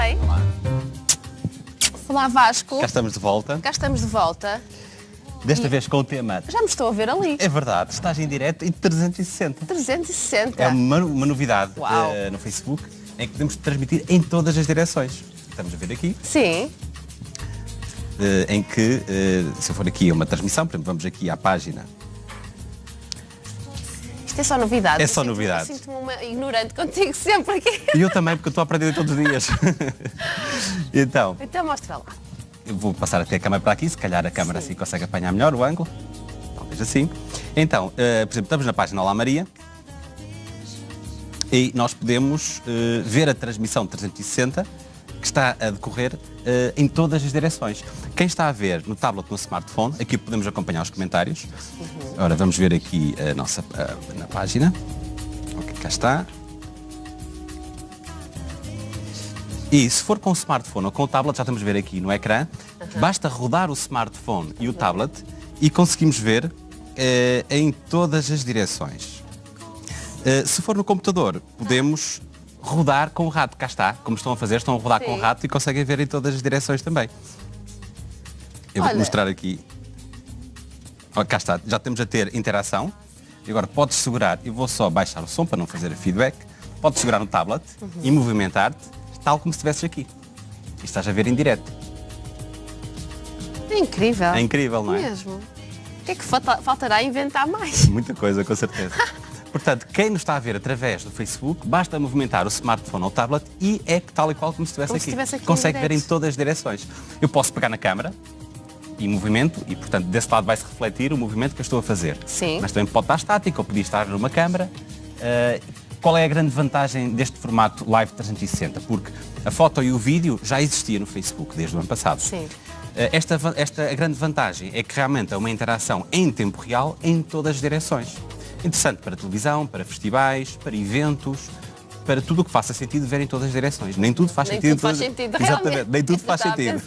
bem? Olá. Olá Vasco. Cá estamos de volta. Cá estamos de volta. Desta vez com o tema. Já me estou a ver ali. É verdade, estás em direto em 360. 360. É uma, uma novidade eh, no Facebook em que podemos transmitir em todas as direções. Estamos a ver aqui, Sim. eh, em que, eh, se eu for aqui a uma transmissão, por exemplo, vamos aqui à página. Isto é só novidade. É só novidade. eu Sinto-me uma ignorante contigo sempre aqui. E eu também, porque eu estou a aprender todos os dias. então, Então mostra lá. eu vou passar até a câmera para aqui, se calhar a câmera assim consegue apanhar melhor o ângulo. Talvez assim. Então, eh, por exemplo, estamos na página Olá Maria e nós podemos eh, ver a transmissão 360 que está a decorrer eh, em todas as direções. Quem está a ver no tablet no smartphone, aqui podemos acompanhar os comentários. Ora, vamos ver aqui a nossa eh, na página. Ok, cá está. E se for com o smartphone ou com o tablet, já estamos a ver aqui no ecrã, basta rodar o smartphone e o tablet e conseguimos ver eh, em todas as direções. Eh, se for no computador, podemos rodar com o rato. Cá está, como estão a fazer, estão a rodar com o Sim. rato e conseguem ver em todas as direções também. Eu vou-te mostrar aqui. Ó, cá está, já temos a ter interação. E agora podes segurar, eu vou só baixar o som para não fazer feedback. Podes segurar no tablet e movimentar-te, tal como se estivesses aqui. E estás a ver em direto. É incrível. É incrível, não é? Mesmo. O que é que falta- faltará inventar mais? Muita coisa, com certeza. Portanto, quem nos está a ver através do Facebook, basta movimentar o smartphone ou o tablet e é que tal e qual como se estivesse Como se aqui. estivesse aqui Consegue ver em todas as direções. Eu posso pegar na câmara e movimento e, portanto, desse lado vai-se refletir o movimento que eu estou a fazer. Sim. Mas também pode estar estático ou podia estar numa câmara. Ah, qual é a grande vantagem deste formato Live 360? Porque a foto e o vídeo já existia no Facebook desde o ano passado. Sim. Eh, Esta, esta grande vantagem é que realmente é uma interação em tempo real em todas as direções. Interessante para televisão, para festivais, para eventos, para tudo o que faça sentido ver em todas as direções. Nem tudo faz Nem sentido. tudo faz todas- sentido, Exatamente, nem tudo faz sentido.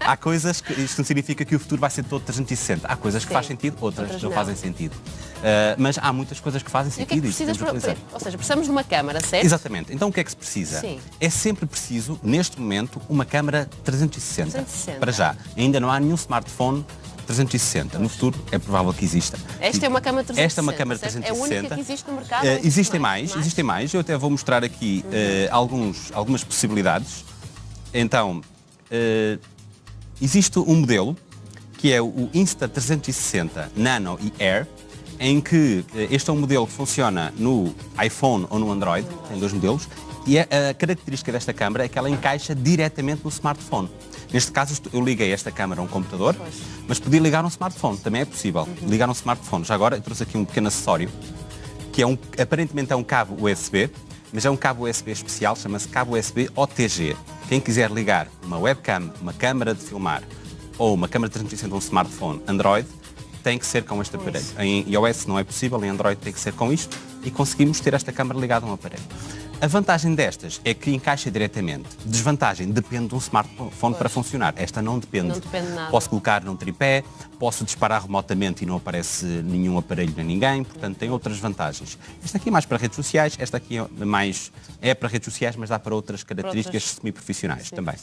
Há coisas que isto não significa que o futuro vai ser todo 360. Há coisas que Sim. faz sentido, outras, Outras não, não. fazem sentido. Eh, mas há muitas coisas que fazem E o que é sentido que precisas para... Ou seja, precisamos de uma câmara, certo? Exatamente. Então o que é que se precisa? Sim. É sempre preciso, neste momento, uma câmara 360. 360. Para já. Ainda não há nenhum smartphone 360. No futuro é provável que exista. Esta é uma câmara 360. Esta é uma câmara certo? 360. É a única que existe no mercado? Existe existem mais, existem mais. Eu até vou mostrar aqui eh, alguns, algumas possibilidades. Então, eh, existe um modelo que é o Insta360 Nano e Air, em que este é um modelo que funciona no iPhone ou no Android, tem dois modelos, e a, a característica desta câmara é que ela encaixa diretamente no smartphone. Neste caso, eu liguei esta câmara a um computador, mas podia ligar um smartphone, também é possível. Ligar um smartphone. Já agora, eu trouxe aqui um pequeno acessório, que é um, aparentemente é um cabo USB, mas é um cabo USB especial, chama-se cabo USB OTG. Quem quiser ligar uma webcam, uma câmara de filmar ou uma câmara 360 a um smartphone Android, tem que ser com este aparelho. Em iOS não é possível, em Android tem que ser com isto e conseguimos ter esta câmara ligada a um aparelho. A vantagem destas é que encaixa diretamente. Desvantagem, depende de um smartphone para funcionar. Esta não depende. Não depende de nada. Posso colocar num tripé, posso disparar remotamente e não aparece nenhum aparelho nem ninguém, portanto tem outras vantagens. Esta aqui é mais para redes sociais, esta aqui é mais é para redes sociais, mas dá para outras características semi-profissionais também.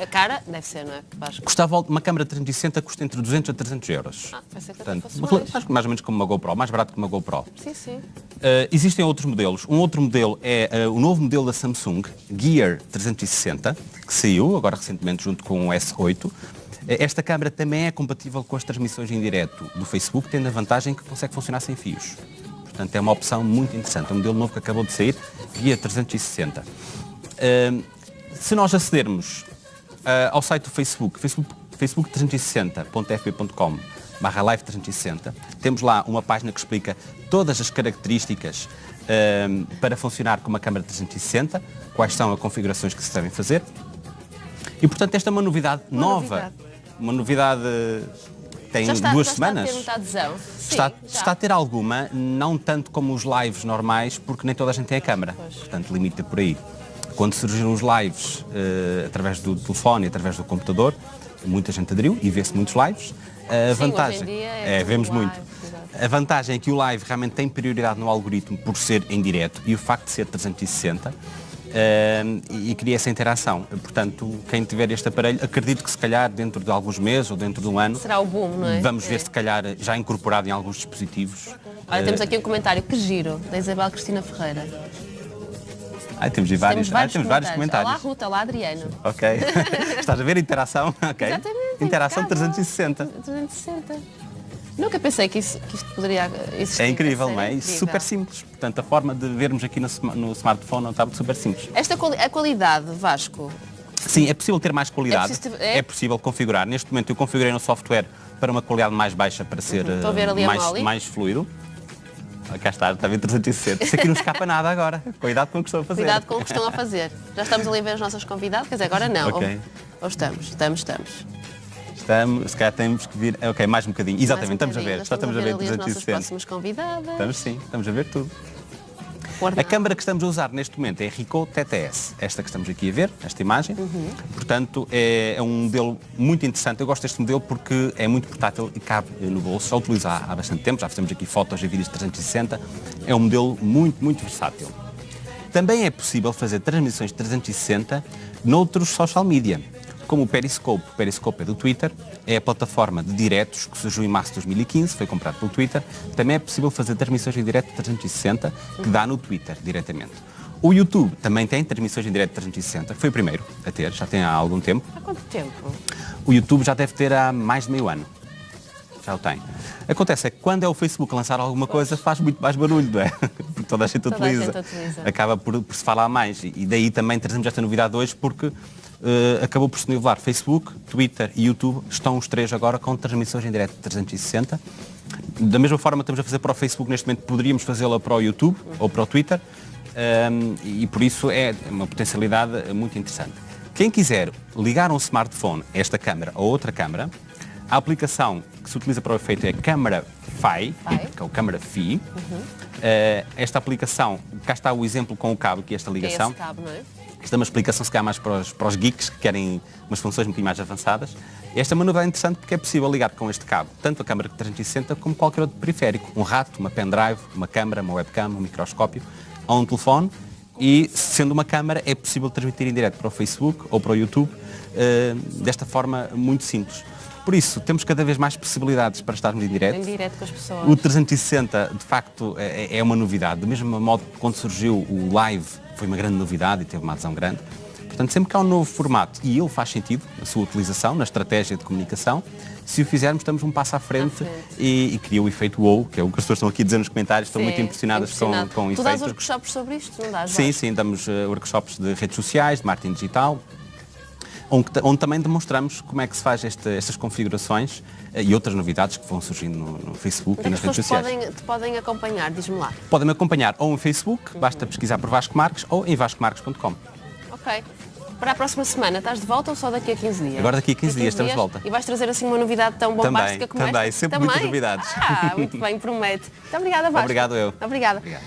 A cara deve ser, não é? Vasco? Custava uma câmara 360 custa entre 200 a 300 euros. Ah, pensei que Portanto, mais, mais ou menos como uma GoPro, mais barato que uma GoPro. Sim, sim. Uh, existem outros modelos. Um outro modelo é uh, o novo modelo da Samsung, Gear 360, que saiu agora recentemente junto com o S8. Uh, Esta câmara também é compatível com as transmissões em direto do Facebook, tendo a vantagem que consegue funcionar sem fios. Portanto, é uma opção muito interessante. É um modelo novo que acabou de sair, Gear 360. Uh, se nós acedermos ao site do Facebook, Facebook, facebook360.fb.com barra live 360, temos lá uma página que explica todas as características um, para funcionar com uma câmara 360, quais são as configurações que se devem fazer. E portanto esta é uma novidade Uma nova, novidade. uma novidade tem Já está, duas já semanas. Está a ter muita adesão. Sim, Está, está a ter alguma, não tanto como os lives normais, porque nem toda a gente tem a câmara. Portanto, limita por aí. Quando surgiram os lives eh, através do telefone, através do computador, muita gente aderiu e vê-se muitos lives. A Sim, vantagem é tudo vemos live, muito. exato. A vantagem é que o live realmente tem prioridade no algoritmo por ser em direto e o facto de ser 360 eh, e, e cria essa interação. Portanto, quem tiver este aparelho, acredito que se calhar dentro de alguns meses ou dentro de um ano, Será o boom, não é? vamos ver É. se calhar já incorporado em alguns dispositivos. Olha, temos aqui um comentário, que giro, da Isabel Cristina Ferreira. Temos vários, temos vários, temos vários comentários. Olá, Ruta, olá, Adriano. Ok. Estás a ver a interação? Ok. Exatamente. Interação impecável. 360. 360. Nunca pensei que, isso, que isto poderia existir. É incrível, não é? incrível. super simples. Portanto, a forma de vermos aqui no, no smartphone é um tablet super simples. Esta quali a qualidade, Vasco, Sim, é possível ter mais qualidade. É ter- é? É possível configurar. Neste momento eu configurei no software para uma qualidade mais baixa, para ser Uhum. Ali a mais, mais fluido. Ah, Cá está, está a ver 360. Isso aqui não escapa nada agora. Cuidado com o que estou a fazer. cuidado com o que estão a fazer. Já estamos ali a ver os nossos convidados, quer dizer, agora não. Ok. Ou, ou estamos, estamos, estamos. Estamos, se calhar temos que vir. Ok, mais um bocadinho. Exatamente, um estamos a ver. bocadinho, Só estamos a ver ali as nossas 360. próximas convidadas. Estamos sim, estamos a ver tudo. A câmara que estamos a usar neste momento é a Ricoh TTS, esta que estamos aqui a ver, esta imagem. Portanto, é, é um modelo muito interessante. Eu gosto deste modelo porque é muito portátil e cabe no bolso. Já o utilizo há, há bastante tempo, já fizemos aqui fotos e vídeos de 360. É um modelo muito, muito versátil. Também é possível fazer transmissões 360 noutros social media, como o Periscope. O Periscope é do Twitter, é a plataforma de diretos que surgiu em março de 2015, foi comprado pelo Twitter. Também é possível fazer transmissões em direto 360, que dá no Twitter diretamente. O YouTube também tem transmissões em direto 360, que foi o primeiro a ter, já tem há algum tempo. Há quanto tempo? O YouTube já deve ter há mais de meio ano. Já o tem. Acontece é que quando é o Facebook a lançar alguma coisa faz muito mais barulho, não é? Porque toda a gente Toda a utiliza. gente utiliza. Acaba por, por se falar mais. E e daí também trazemos esta novidade hoje porque eh, acabou por se nivelar. Facebook, Twitter e YouTube estão os três agora com transmissões em direto 360. Da mesma forma estamos a fazer para o Facebook neste momento, poderíamos fazê-la para o YouTube ou para o Twitter. Um, e por isso é uma potencialidade muito interessante. Quem quiser ligar um smartphone a esta câmara ou outra câmara, a aplicação que se utiliza para o efeito é Câmara Fi, Fi. que é o Câmara Fi. Uh, esta aplicação, cá está o exemplo com o cabo que é esta Que é ligação. esse cabo, não é? Isto é uma explicação, se calhar, mais para os, para os geeks que querem umas funções um bocadinho mais avançadas. Esta é uma novidade interessante porque é possível ligar com este cabo tanto a câmara 360 como qualquer outro periférico. Um rato, uma pendrive, uma câmara, uma webcam, um microscópio, a um telefone e, sendo uma câmara, é possível transmitir em direto para o Facebook ou para o YouTube eh, desta forma muito simples. Por isso, temos cada vez mais possibilidades para estarmos em direto. Em direto com as pessoas. O 360, de facto, é, é uma novidade. Do mesmo modo que quando surgiu o live foi uma grande novidade e teve uma adesão grande. Portanto, sempre que há um novo formato e ele faz sentido na sua utilização, na estratégia de comunicação, se o fizermos, estamos um passo à frente, frente. E, e cria o efeito wow, que é o que as pessoas estão aqui a dizer nos comentários, estão Sim, muito impressionadas com, com o Tu dás efeito. workshops sobre isto, não dás? Sim, sim, damos eh, workshops de redes sociais, de marketing digital, onde, onde também demonstramos como é que se faz esta- estas configurações eh, e outras novidades que vão surgindo no, no Facebook e é nas as redes sociais. podem, te podem acompanhar? Diz-me lá. Podem me acompanhar ou no Facebook, basta pesquisar por Vasco Marques, ou em vascomarques.com. Ok. Para a próxima semana, estás de volta ou só daqui a 15 dias? Agora daqui a 15 dias estamos de volta. E vais trazer assim uma novidade tão bombástica como também, esta? sempre muitas novidades. Ah, muito bem, promete. Muito obrigada, Vasco. Obrigado eu. Obrigada. Obrigado.